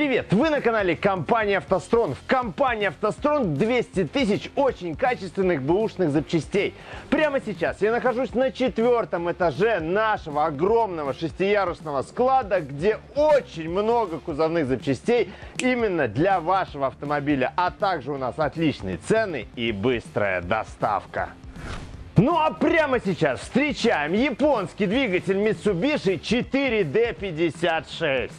Привет! Вы на канале компании «АвтоСтрон». В компании «АвтоСтрон» 200 тысяч очень качественных бэушных запчастей. Прямо сейчас я нахожусь на четвертом этаже нашего огромного шестиярусного склада, где очень много кузовных запчастей именно для вашего автомобиля. А также у нас отличные цены и быстрая доставка. Ну а прямо сейчас встречаем японский двигатель Mitsubishi 4D56.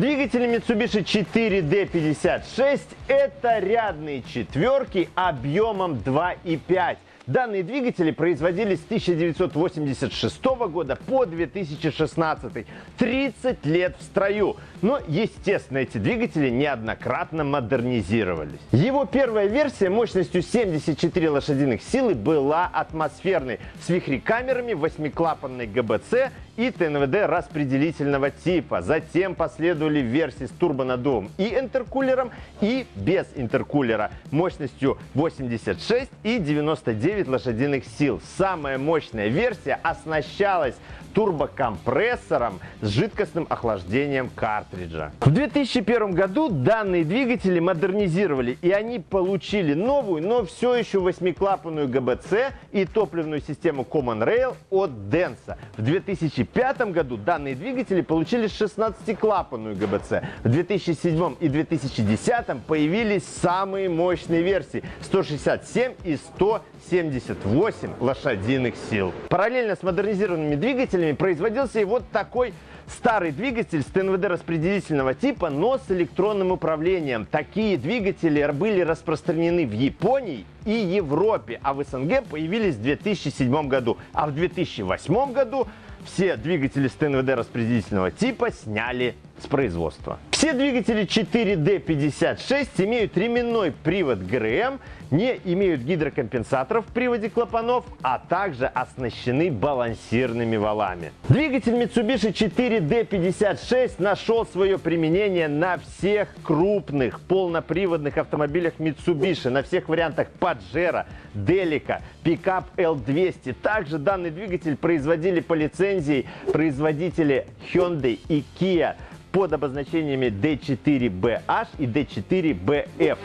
Двигатели Mitsubishi 4D56 это рядные четверки объемом 2,5. Данные двигатели производились с 1986 года по 2016. 30 лет в строю. Но, естественно, эти двигатели неоднократно модернизировались. Его первая версия мощностью 74 лошадиных силы была атмосферной, с вихрекамерами, восьмиклапанной ГБЦ и ТНВД распределительного типа. Затем последовали версии с турбонаддувом и интеркулером, и без интеркулера мощностью 86 и 99 лошадиных сил. Самая мощная версия оснащалась турбокомпрессором с жидкостным охлаждением картриджа. В 2001 году данные двигатели модернизировали и они получили новую, но все еще восьмиклапанную ГБЦ и топливную систему Common Rail от Denso. В 2005 году данные двигатели получили 16-клапанную ГБЦ. В 2007 и 2010 появились самые мощные версии 167 и 178 лошадиных сил. Параллельно с модернизированными двигателями производился и вот такой старый двигатель с ТНВД распределительного типа, но с электронным управлением. Такие двигатели были распространены в Японии и Европе, а в СНГ появились в 2007 году. А в 2008 году все двигатели с ТНВД распределительного типа сняли с производства. Все двигатели 4D56 имеют ременной привод ГРМ, не имеют гидрокомпенсаторов в приводе клапанов, а также оснащены балансирными валами. Двигатель Mitsubishi 4D56 нашел свое применение на всех крупных полноприводных автомобилях Mitsubishi, на всех вариантах Pajero, Delica, пикап L200. Также данный двигатель производили по лицензии производители Hyundai и Kia под обозначениями D4BH и D4BF.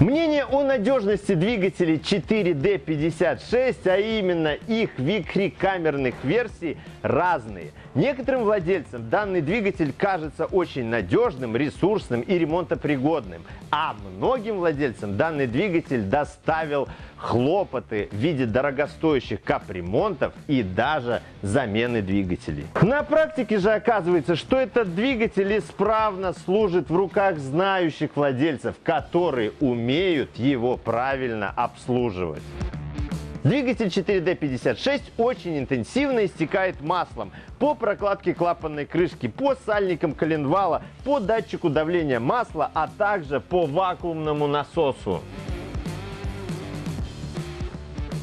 Мнение о надежности двигателей 4D56, а именно их вихрекамерных версий, разные. Некоторым владельцам данный двигатель кажется очень надежным, ресурсным и ремонтопригодным, а многим владельцам данный двигатель доставил хлопоты в виде дорогостоящих капремонтов и даже замены двигателей. На практике же оказывается, что этот двигатель исправно служит в руках знающих владельцев, которые умеют его правильно обслуживать. Двигатель 4D56 очень интенсивно истекает маслом по прокладке клапанной крышки, по сальникам коленвала, по датчику давления масла, а также по вакуумному насосу.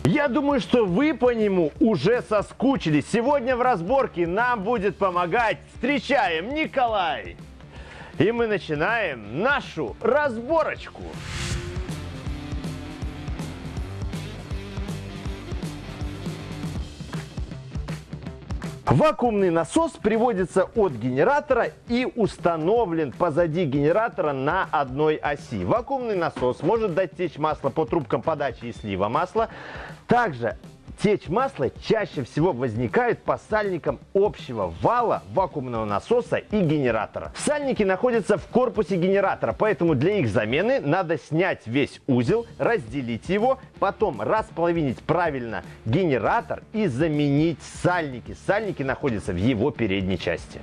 Я думаю, что вы по нему уже соскучились. Сегодня в разборке нам будет помогать. Встречаем Николай. И мы начинаем нашу разборочку. Вакуумный насос приводится от генератора и установлен позади генератора на одной оси. Вакуумный насос может дать течь масло по трубкам подачи и слива масла. Также Течь масла чаще всего возникает по сальникам общего вала, вакуумного насоса и генератора. Сальники находятся в корпусе генератора, поэтому для их замены надо снять весь узел, разделить его, потом располовинить правильно генератор и заменить сальники. Сальники находятся в его передней части.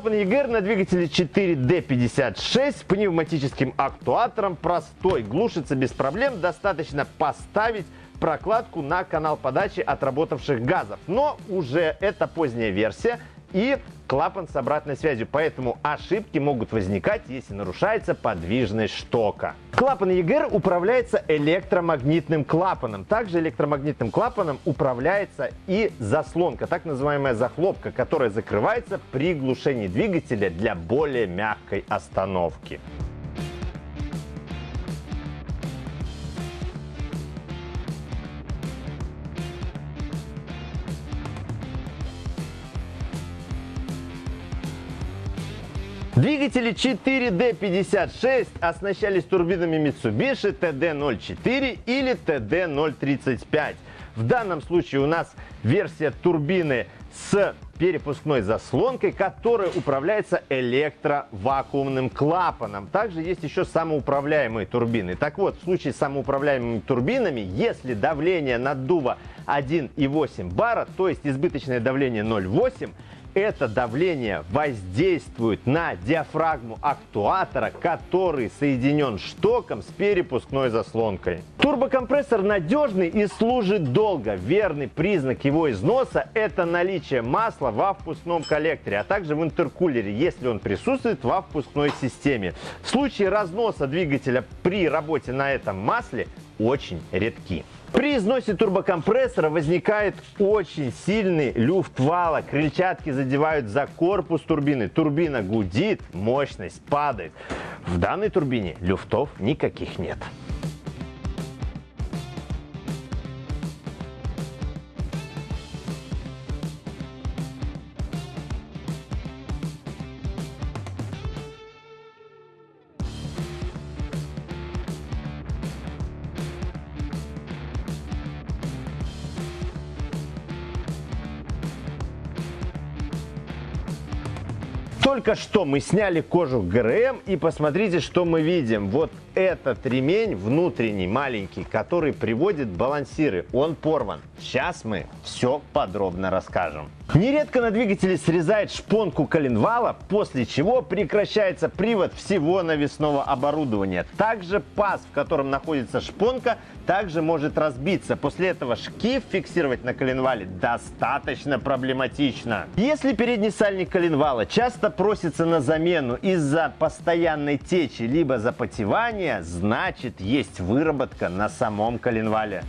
Клапан EGR на двигателе 4D56 с пневматическим актуатором простой. Глушится без проблем, достаточно поставить прокладку на канал подачи отработавших газов. Но уже это поздняя версия, и клапан с обратной связью, поэтому ошибки могут возникать, если нарушается подвижность штока. Клапан EGR управляется электромагнитным клапаном. Также электромагнитным клапаном управляется и заслонка, так называемая захлопка, которая закрывается при глушении двигателя для более мягкой остановки. Двигатели 4D56 оснащались турбинами Mitsubishi TD04 или TD035. В данном случае у нас версия турбины с перепускной заслонкой, которая управляется электровакуумным клапаном. Также есть еще самоуправляемые турбины. Так вот, в случае с самоуправляемыми турбинами, если давление наддува 1,8 бара, то есть избыточное давление 0,8, это давление воздействует на диафрагму актуатора, который соединен штоком с перепускной заслонкой. Турбокомпрессор надежный и служит долго. Верный признак его износа – это наличие масла во впускном коллекторе, а также в интеркулере, если он присутствует во впускной системе. Случаи разноса двигателя при работе на этом масле очень редки. При износе турбокомпрессора возникает очень сильный люфт вала. Крыльчатки задевают за корпус турбины. Турбина гудит, мощность падает. В данной турбине люфтов никаких нет. Только что мы сняли кожух ГРМ и посмотрите, что мы видим. Вот этот ремень внутренний, маленький, который приводит балансиры, он порван. Сейчас мы все подробно расскажем. Нередко на двигателе срезает шпонку коленвала, после чего прекращается привод всего навесного оборудования. Также паз, в котором находится шпонка, также может разбиться. После этого шкив фиксировать на коленвале достаточно проблематично. Если передний сальник коленвала часто просится на замену из-за постоянной течи либо запотевания, значит есть выработка на самом коленвале.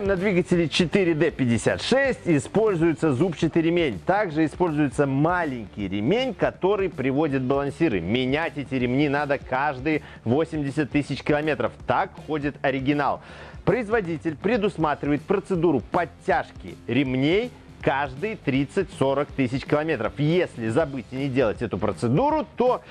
На двигателе 4D56 используется зубчатый ремень. Также используется маленький ремень, который приводит балансиры. Менять эти ремни надо каждые 80 тысяч километров. Так ходит оригинал. Производитель предусматривает процедуру подтяжки ремней каждые 30-40 тысяч километров. Если забыть и не делать эту процедуру, то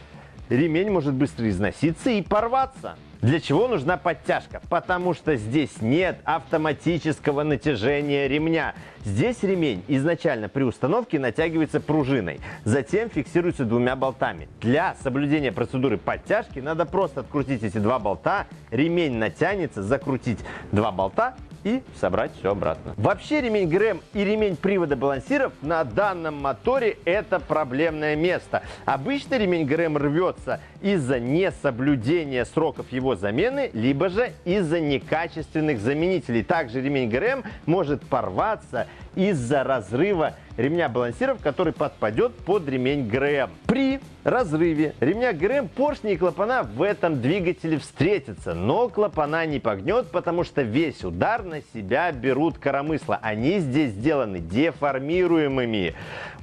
ремень может быстро износиться и порваться. Для чего нужна подтяжка? Потому что здесь нет автоматического натяжения ремня. Здесь ремень изначально при установке натягивается пружиной, затем фиксируется двумя болтами. Для соблюдения процедуры подтяжки надо просто открутить эти два болта, ремень натянется, закрутить два болта и собрать все обратно. Вообще ремень ГРМ и ремень привода балансиров на данном моторе это проблемное место. Обычно ремень ГРМ рвется из-за несоблюдения сроков его замены, либо же из-за некачественных заменителей. Также ремень ГРМ может порваться из-за разрыва ремня балансиров, который подпадет под ремень ГРМ. При разрыве ремня ГРМ поршни и клапана в этом двигателе встретятся, но клапана не погнет, потому что весь удар на себя берут коромысла. Они здесь сделаны деформируемыми.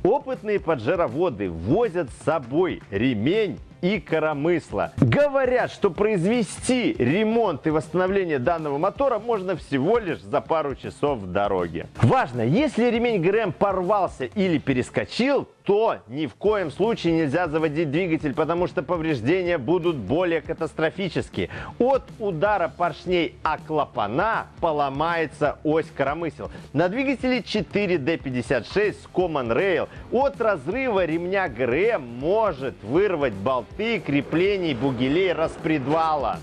Опытные поджароводы возят с собой ремень и коромысла. Говорят, что произвести ремонт и восстановление данного мотора можно всего лишь за пару часов в дороге. Важно, если ремень ГРМ порвался или перескочил, то ни в коем случае нельзя заводить двигатель, потому что повреждения будут более катастрофические. От удара поршней о клапана поломается ось коромысел. На двигателе 4D56 с Common Rail от разрыва ремня ГРМ может вырвать болты креплений бугелей распредвала.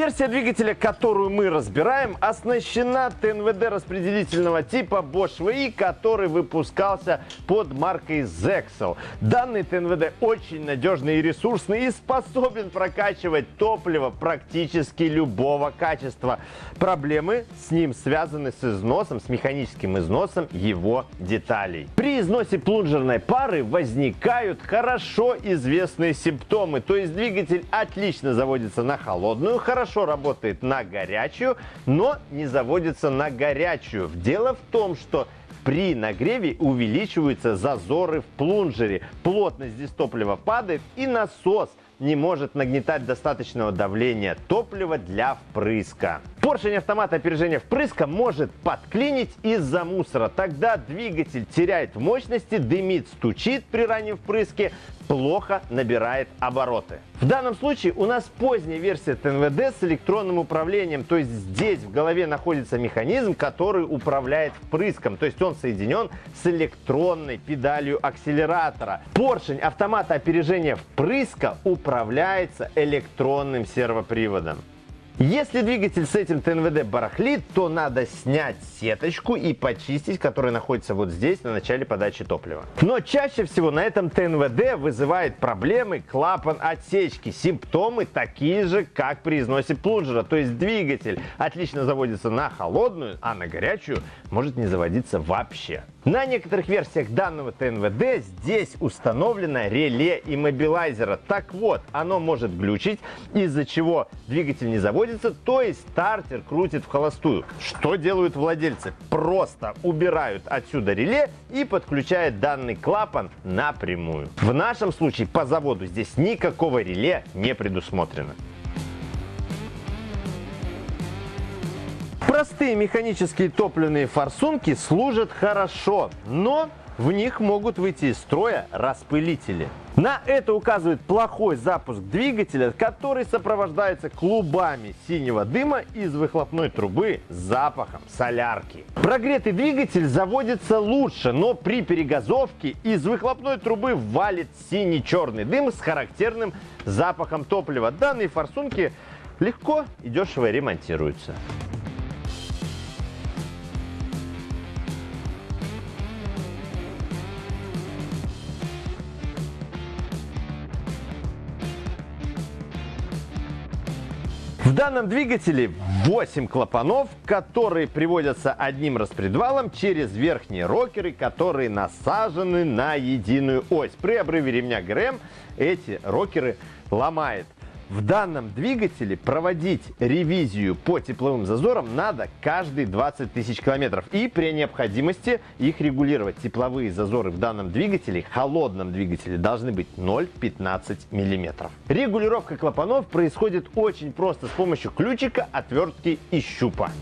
Версия двигателя, которую мы разбираем, оснащена ТНВД распределительного типа Bosch VI, который выпускался под маркой Zexel. Данный ТНВД очень надежный и ресурсный и способен прокачивать топливо практически любого качества. Проблемы с ним связаны с износом, с механическим износом его деталей. При износе плунжерной пары возникают хорошо известные симптомы, то есть двигатель отлично заводится на холодную, хорошо работает на горячую, но не заводится на горячую. Дело в том, что при нагреве увеличиваются зазоры в плунжере, плотность здесь топлива падает и насос не может нагнетать достаточного давления топлива для впрыска. Поршень автомата опережения впрыска может подклинить из-за мусора. Тогда двигатель теряет мощности, дымит, стучит при раннем впрыске, плохо набирает обороты. В данном случае у нас поздняя версия ТНВД с электронным управлением, то есть здесь в голове находится механизм, который управляет впрыском, то есть он соединен с электронной педалью акселератора. Поршень автомата опережения впрыска управляется электронным сервоприводом. Если двигатель с этим ТНВД барахлит, то надо снять сеточку и почистить, которая находится вот здесь, на начале подачи топлива. Но чаще всего на этом ТНВД вызывает проблемы клапан отсечки. Симптомы такие же, как при износе плунжера. То есть двигатель отлично заводится на холодную, а на горячую может не заводиться вообще. На некоторых версиях данного ТНВД здесь установлено реле иммобилайзера. Так вот, оно может глючить, из-за чего двигатель не заводится, то есть стартер крутит в холостую. Что делают владельцы? Просто убирают отсюда реле и подключают данный клапан напрямую. В нашем случае по заводу здесь никакого реле не предусмотрено. Простые механические топливные форсунки служат хорошо, но в них могут выйти из строя распылители. На это указывает плохой запуск двигателя, который сопровождается клубами синего дыма из выхлопной трубы с запахом солярки. Прогретый двигатель заводится лучше, но при перегазовке из выхлопной трубы валит синий-черный дым с характерным запахом топлива. Данные форсунки легко и дешево ремонтируются. В данном двигателе 8 клапанов, которые приводятся одним распредвалом через верхние рокеры, которые насажены на единую ось. При обрыве ремня ГРМ эти рокеры ломает. В данном двигателе проводить ревизию по тепловым зазорам надо каждые 20 тысяч километров. И при необходимости их регулировать. Тепловые зазоры в данном двигателе, холодном двигателе, должны быть 0,15 миллиметров. Регулировка клапанов происходит очень просто с помощью ключика, отвертки и щупа.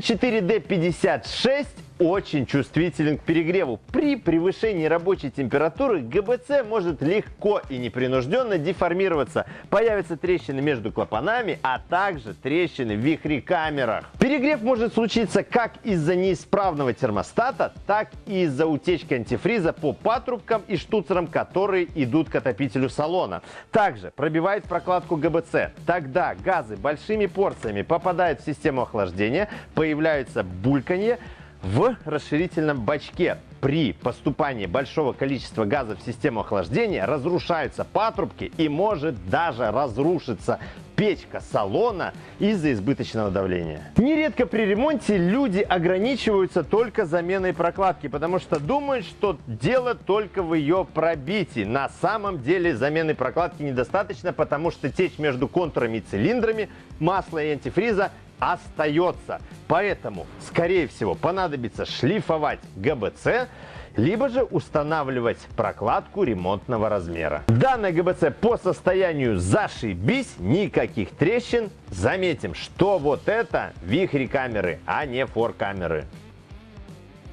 4D56 очень чувствителен к перегреву. При превышении рабочей температуры ГБЦ может легко и непринужденно деформироваться. Появятся трещины между клапанами, а также трещины в вихрекамерах. Перегрев может случиться как из-за неисправного термостата, так и из-за утечки антифриза по патрубкам и штуцерам, которые идут к отопителю салона. Также пробивает прокладку ГБЦ. Тогда газы большими порциями попадают в систему охлаждения, появляются бульканье, в расширительном бачке при поступании большого количества газа в систему охлаждения разрушаются патрубки и может даже разрушиться печка салона из-за избыточного давления. Нередко при ремонте люди ограничиваются только заменой прокладки, потому что думают, что дело только в ее пробитии. На самом деле замены прокладки недостаточно, потому что течь между контурами и цилиндрами масла и антифриза остается. Поэтому, скорее всего, понадобится шлифовать ГБЦ либо же устанавливать прокладку ремонтного размера. Данная ГБЦ по состоянию зашибись, никаких трещин. Заметим, что вот это вихри камеры, а не фор камеры.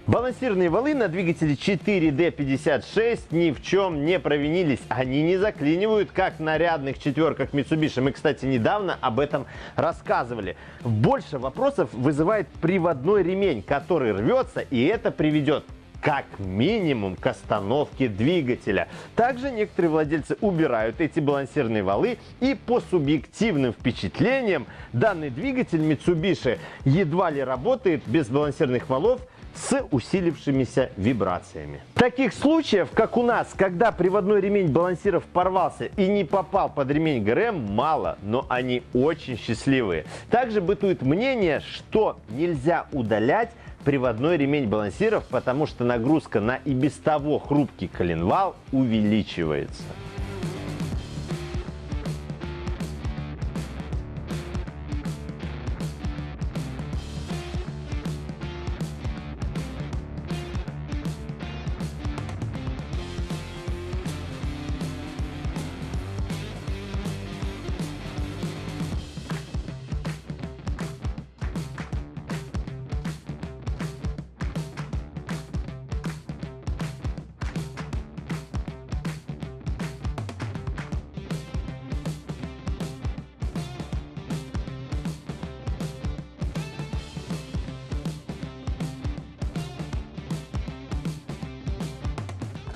Балансирные валы на двигателе 4D56 ни в чем не провинились. Они не заклинивают, как на рядных четверках Mitsubishi. Мы, кстати, недавно об этом рассказывали. Больше вопросов вызывает приводной ремень, который рвется, и это приведет как минимум к остановке двигателя. Также некоторые владельцы убирают эти балансирные валы и по субъективным впечатлениям данный двигатель Mitsubishi едва ли работает без балансирных валов с усилившимися вибрациями. Таких случаев, как у нас, когда приводной ремень балансиров порвался и не попал под ремень ГРМ, мало, но они очень счастливые. Также бытует мнение, что нельзя удалять приводной ремень балансиров, потому что нагрузка на и без того хрупкий коленвал увеличивается.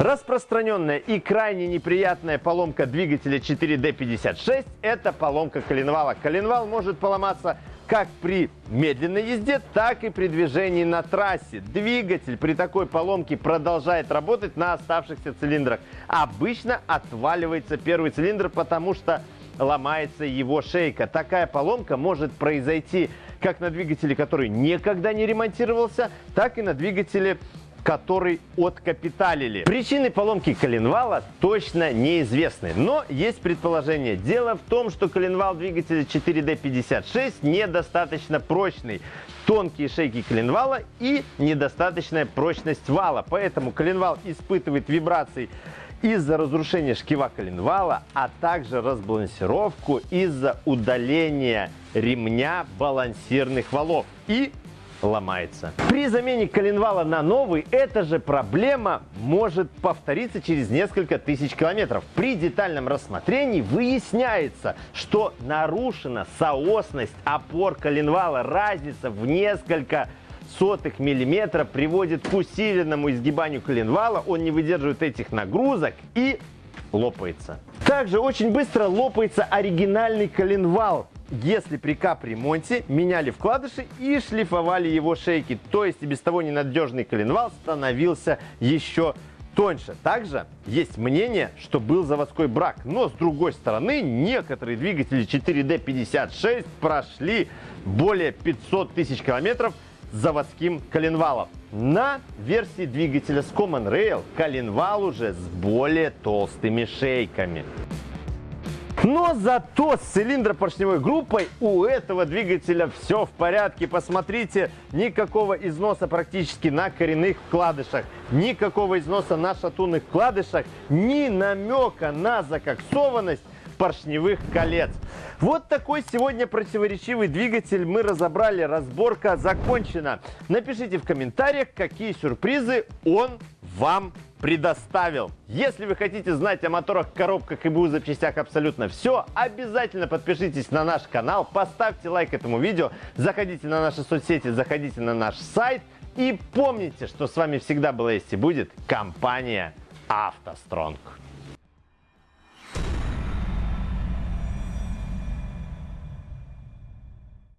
Распространенная и крайне неприятная поломка двигателя 4D56 – это поломка коленвала. Коленвал может поломаться как при медленной езде, так и при движении на трассе. Двигатель при такой поломке продолжает работать на оставшихся цилиндрах. Обычно отваливается первый цилиндр, потому что ломается его шейка. Такая поломка может произойти как на двигателе, который никогда не ремонтировался, так и на двигателе который откапиталили. Причины поломки коленвала точно неизвестны, но есть предположение. Дело в том, что коленвал двигателя 4D56 недостаточно прочный. Тонкие шейки коленвала и недостаточная прочность вала. Поэтому коленвал испытывает вибрации из-за разрушения шкива коленвала, а также разбалансировку из-за удаления ремня балансирных валов и ломается. При замене коленвала на новый эта же проблема может повториться через несколько тысяч километров. При детальном рассмотрении выясняется, что нарушена соосность опор коленвала. Разница в несколько сотых миллиметра приводит к усиленному изгибанию коленвала. Он не выдерживает этих нагрузок и лопается. Также очень быстро лопается оригинальный коленвал если при капремонте меняли вкладыши и шлифовали его шейки, то есть и без того ненадежный коленвал становился еще тоньше. Также есть мнение, что был заводской брак, но с другой стороны некоторые двигатели 4D56 прошли более 500 тысяч километров заводским коленвалом. На версии двигателя с Common Rail коленвал уже с более толстыми шейками. Но зато с цилиндропоршневой группой у этого двигателя все в порядке. Посмотрите, никакого износа практически на коренных вкладышах, никакого износа на шатунных вкладышах, ни намека на закоксованность поршневых колец. Вот такой сегодня противоречивый двигатель мы разобрали. Разборка закончена. Напишите в комментариях, какие сюрпризы он вам предоставил. Если вы хотите знать о моторах, коробках и БУ запчастях абсолютно все, обязательно подпишитесь на наш канал, поставьте лайк этому видео, заходите на наши соцсети, заходите на наш сайт и помните, что с вами всегда была есть и будет компания «АвтоСтронг».